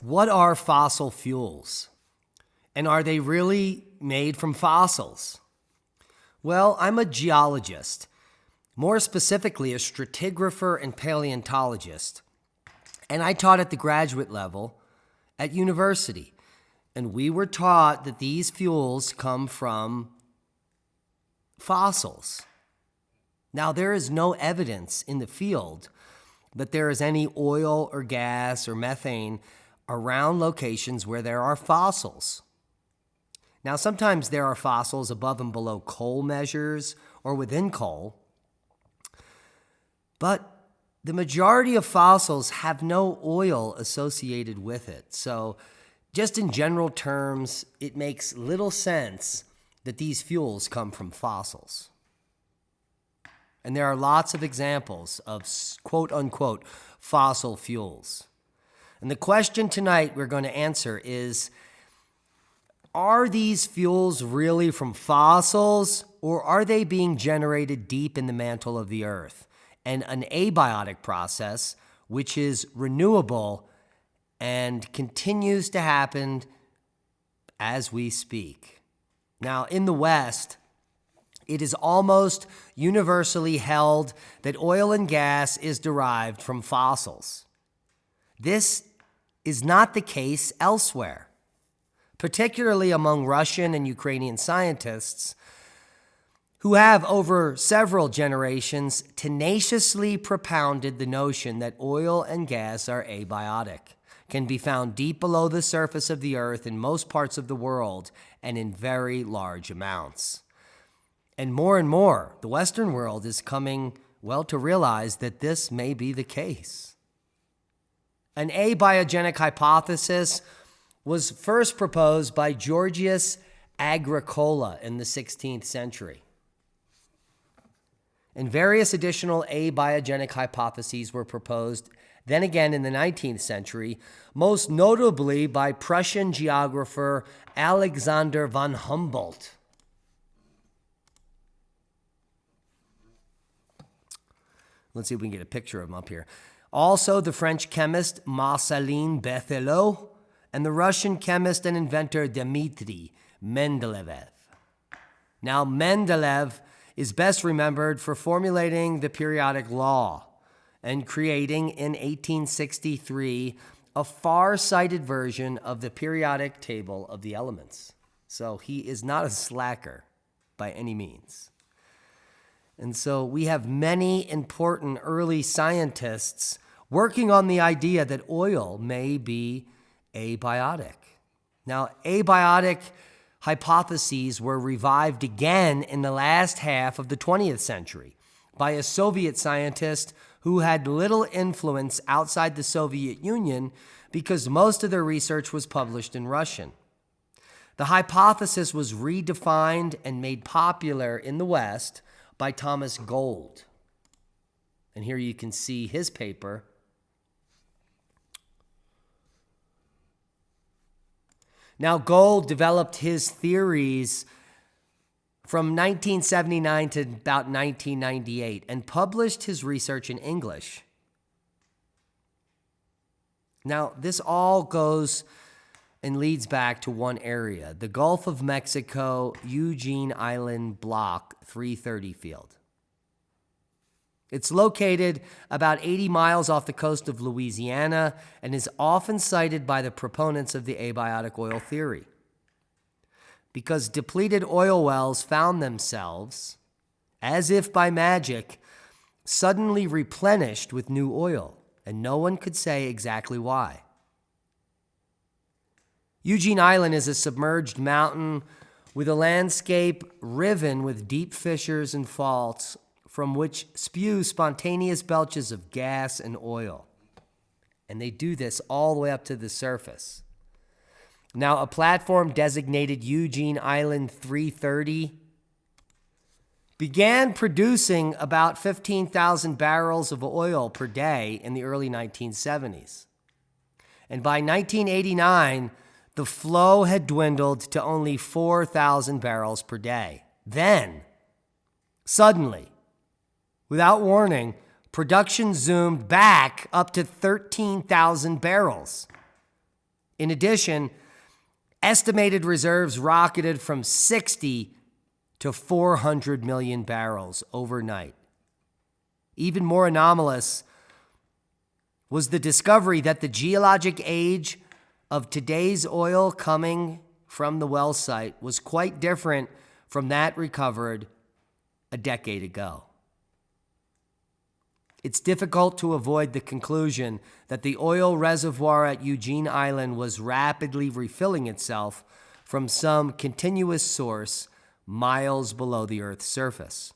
What are fossil fuels? And are they really made from fossils? Well, I'm a geologist, more specifically, a stratigrapher and paleontologist. And I taught at the graduate level at university. And we were taught that these fuels come from fossils. Now, there is no evidence in the field that there is any oil or gas or methane around locations where there are fossils. Now, sometimes there are fossils above and below coal measures or within coal, but the majority of fossils have no oil associated with it. So, just in general terms, it makes little sense that these fuels come from fossils. And there are lots of examples of quote unquote fossil fuels. And the question tonight we're going to answer is Are these fuels really from fossils, or are they being generated deep in the mantle of the earth? And an abiotic process, which is renewable and continues to happen as we speak. Now, in the West, it is almost universally held that oil and gas is derived from fossils. This is not the case elsewhere, particularly among Russian and Ukrainian scientists who have, over several generations, tenaciously propounded the notion that oil and gas are abiotic, can be found deep below the surface of the earth in most parts of the world, and in very large amounts. And more and more, the Western world is coming, well, to realize that this may be the case. An abiogenic hypothesis was first proposed by Georgius Agricola in the 16th century. And various additional abiogenic hypotheses were proposed then again in the 19th century, most notably by Prussian geographer Alexander von Humboldt. Let's see if we can get a picture of him up here. Also, the French chemist Marcelin Berthelot and the Russian chemist and inventor Dmitry Mendeleev. Now, Mendeleev is best remembered for formulating the periodic law and creating in 1863 a far sighted version of the periodic table of the elements. So he is not a slacker by any means. And so we have many important early scientists working on the idea that oil may be abiotic. Now, abiotic hypotheses were revived again in the last half of the 20th century by a Soviet scientist who had little influence outside the Soviet Union because most of their research was published in Russian. The hypothesis was redefined and made popular in the West by Thomas Gold. And here you can see his paper. Now, Gold developed his theories from 1979 to about 1998 and published his research in English. Now, this all goes and leads back to one area the Gulf of Mexico, Eugene Island Block 330 field. It's located about 80 miles off the coast of Louisiana and is often cited by the proponents of the abiotic oil theory. Because depleted oil wells found themselves, as if by magic, suddenly replenished with new oil, and no one could say exactly why. Eugene Island is a submerged mountain with a landscape riven with deep fissures and faults from which spew spontaneous belches of gas and oil. And they do this all the way up to the surface. Now, a platform designated Eugene Island 330 began producing about 15,000 barrels of oil per day in the early 1970s. And by 1989, the flow had dwindled to only 4,000 barrels per day. Then, suddenly, without warning, production zoomed back up to 13,000 barrels. In addition, estimated reserves rocketed from 60 to 400 million barrels overnight. Even more anomalous was the discovery that the geologic age of today's oil coming from the well site was quite different from that recovered a decade ago. It's difficult to avoid the conclusion that the oil reservoir at Eugene Island was rapidly refilling itself from some continuous source miles below the Earth's surface.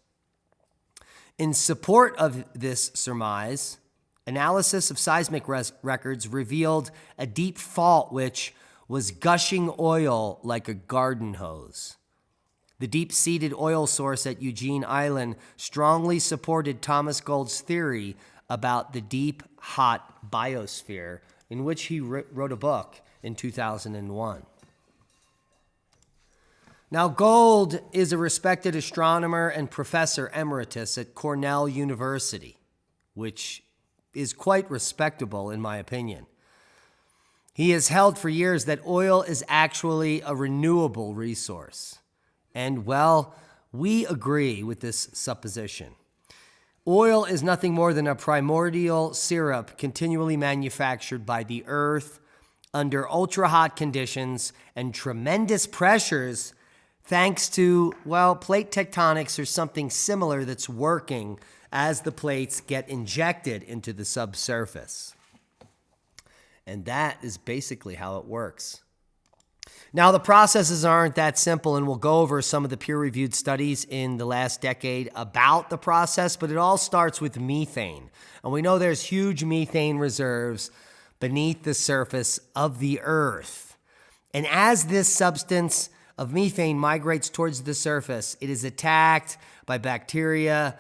In support of this surmise, analysis of seismic records revealed a deep fault which was gushing oil like a garden hose. The deep seated oil source at Eugene Island strongly supported Thomas Gold's theory about the deep, hot biosphere, in which he wrote a book in 2001. Now, Gold is a respected astronomer and professor emeritus at Cornell University, which is quite respectable in my opinion. He has held for years that oil is actually a renewable resource. And well, we agree with this supposition. Oil is nothing more than a primordial syrup continually manufactured by the earth under ultra hot conditions and tremendous pressures, thanks to, well, plate tectonics or something similar that's working as the plates get injected into the subsurface. And that is basically how it works. Now, the processes aren't that simple, and we'll go over some of the peer reviewed studies in the last decade about the process, but it all starts with methane. And we know there's huge methane reserves beneath the surface of the Earth. And as this substance of methane migrates towards the surface, it is attacked by bacteria,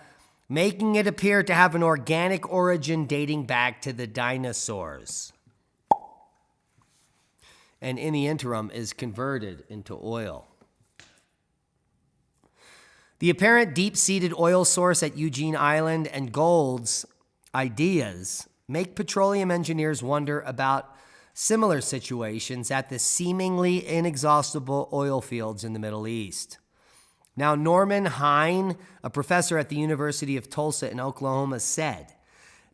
making it appear to have an organic origin dating back to the dinosaurs and in the interim is converted into oil. The apparent deep seated oil source at Eugene Island and Gold's ideas make petroleum engineers wonder about similar situations at the seemingly inexhaustible oil fields in the Middle East. Now, Norman Hyne, a professor at the University of Tulsa in Oklahoma, said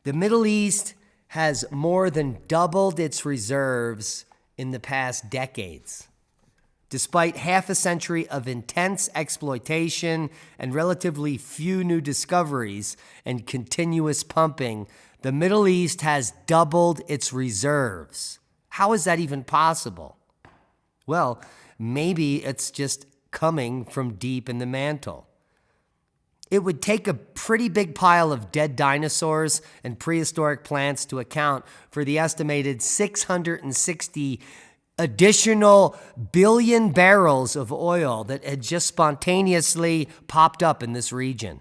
the Middle East has more than doubled its reserves in the past decades. Despite half a century of intense exploitation and relatively few new discoveries and continuous pumping, the Middle East has doubled its reserves. How is that even possible? Well, maybe it's just coming from deep in the mantle. It would take a pretty big pile of dead dinosaurs and prehistoric plants to account for the estimated 660 additional billion barrels of oil that had just spontaneously popped up in this region.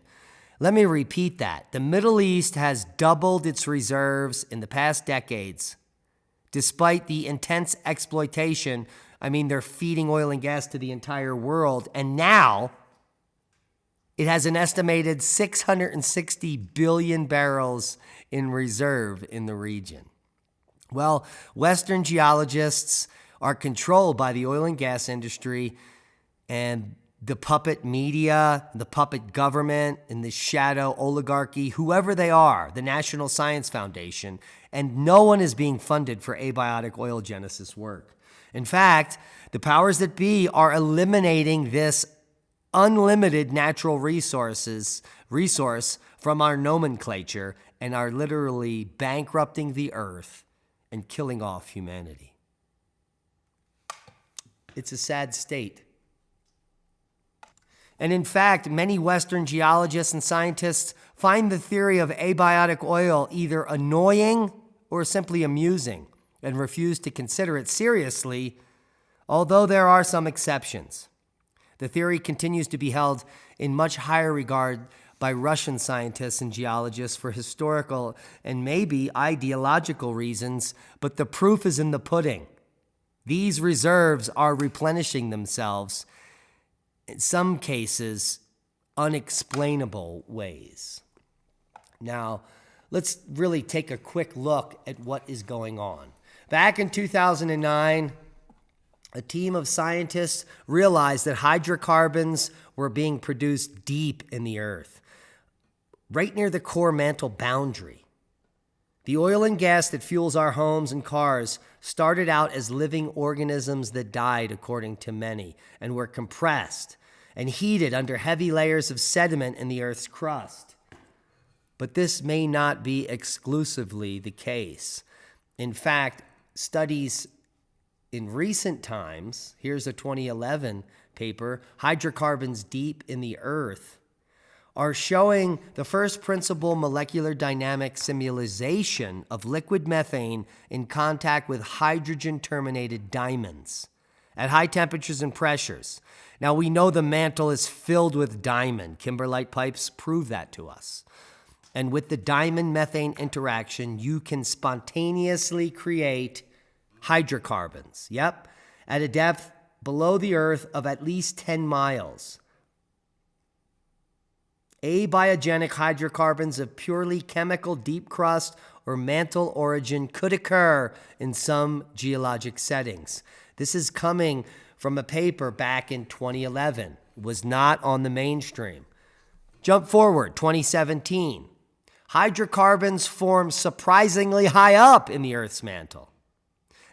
Let me repeat that. The Middle East has doubled its reserves in the past decades. Despite the intense exploitation, I mean, they're feeding oil and gas to the entire world. And now, it has an estimated 660 billion barrels in reserve in the region. Well, Western geologists are controlled by the oil and gas industry and the puppet media, the puppet government, and the shadow oligarchy, whoever they are, the National Science Foundation, and no one is being funded for abiotic oil genesis work. In fact, the powers that be are eliminating this unlimited natural resources resource from our nomenclature and are literally bankrupting the earth and killing off humanity. It's a sad state. And in fact, many Western geologists and scientists find the theory of abiotic oil either annoying or simply amusing and refuse to consider it seriously, although there are some exceptions. The theory continues to be held in much higher regard by Russian scientists and geologists for historical and maybe ideological reasons, but the proof is in the pudding. These reserves are replenishing themselves, in some cases, unexplainable ways. Now, let's really take a quick look at what is going on. Back in 2009, a team of scientists realized that hydrocarbons were being produced deep in the earth, right near the core mantle boundary. The oil and gas that fuels our homes and cars started out as living organisms that died, according to many, and were compressed and heated under heavy layers of sediment in the Earth's crust. But this may not be exclusively the case. In fact, studies in recent times, here's a 2011 paper, Hydrocarbons Deep in the Earth, are showing the first principle molecular dynamic simulation of liquid methane in contact with hydrogen terminated diamonds at high temperatures and pressures. Now we know the mantle is filled with diamond. Kimberlite pipes prove that to us. And with the diamond methane interaction, you can spontaneously create hydrocarbons. Yep, at a depth below the earth of at least 10 miles. Abiogenic hydrocarbons of purely chemical deep crust or mantle origin could occur in some geologic settings. This is coming from a paper back in 2011. It was not on the mainstream. Jump forward, 2017 hydrocarbons form surprisingly high up in the Earth's mantle.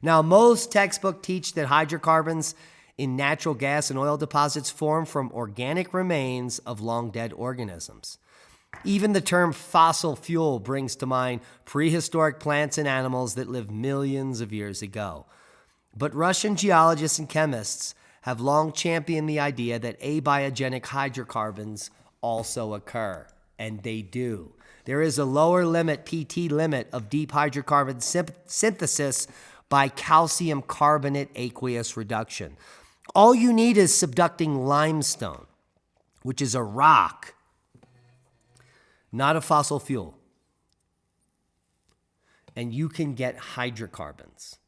Now, most textbooks teach that hydrocarbons in natural gas and oil deposits form from organic remains of long dead organisms. Even the term fossil fuel brings to mind prehistoric plants and animals that lived millions of years ago. But Russian geologists and chemists have long championed the idea that abiogenic hydrocarbons also occur, and they do. There is a lower limit, PT limit, of deep hydrocarbon synthesis by calcium carbonate aqueous reduction. All you need is subducting limestone, which is a rock, not a fossil fuel. And you can get hydrocarbons.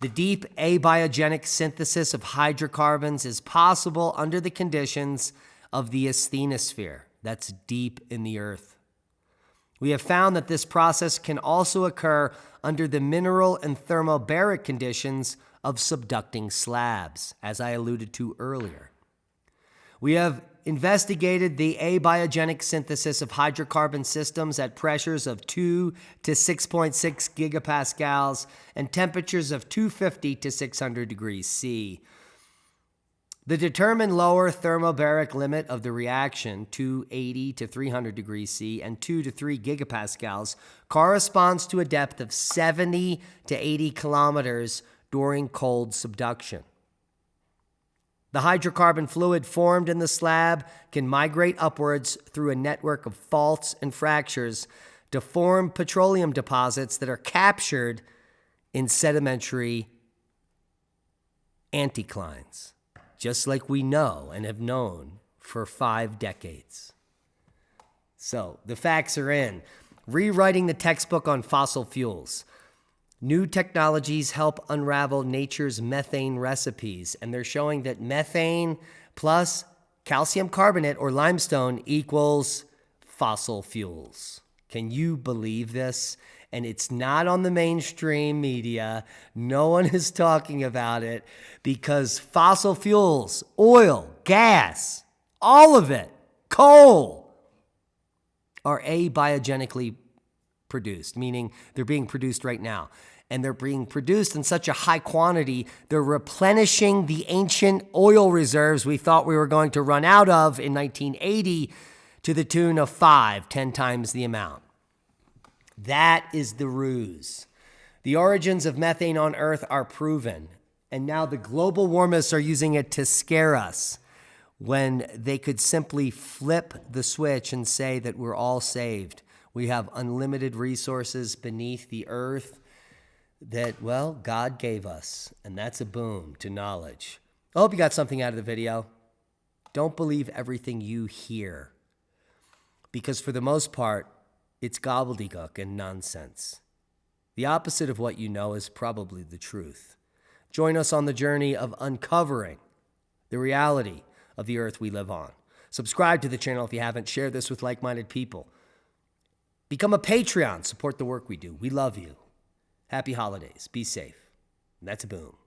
The deep abiogenic synthesis of hydrocarbons is possible under the conditions of the asthenosphere, that's deep in the earth. We have found that this process can also occur under the mineral and thermobaric conditions of subducting slabs, as I alluded to earlier. We have investigated the abiogenic synthesis of hydrocarbon systems at pressures of 2 to 6.6 gigapascals and temperatures of 250 to 600 degrees C. The determined lower thermobaric limit of the reaction, 280 to 300 degrees C and 2 to 3 gigapascals, corresponds to a depth of 70 to 80 kilometers during cold subduction. The hydrocarbon fluid formed in the slab can migrate upwards through a network of faults and fractures to form petroleum deposits that are captured in sedimentary anticlines just like we know and have known for five decades. So the facts are in. Rewriting the textbook on fossil fuels. New technologies help unravel nature's methane recipes, and they're showing that methane plus calcium carbonate or limestone equals fossil fuels. Can you believe this? and it's not on the mainstream media. No one is talking about it because fossil fuels, oil, gas, all of it, coal, are abiogenically produced, meaning they're being produced right now. And they're being produced in such a high quantity, they're replenishing the ancient oil reserves we thought we were going to run out of in 1980 to the tune of five, ten times the amount. That is the ruse. The origins of methane on Earth are proven, and now the global warmists are using it to scare us when they could simply flip the switch and say that we're all saved. We have unlimited resources beneath the earth that, well, God gave us, and that's a boom to knowledge. I hope you got something out of the video. Don't believe everything you hear, because for the most part, it's gobbledygook and nonsense. The opposite of what you know is probably the truth. Join us on the journey of uncovering the reality of the earth we live on. Subscribe to the channel if you haven't. Share this with like minded people. Become a Patreon. Support the work we do. We love you. Happy holidays. Be safe. And that's a boom.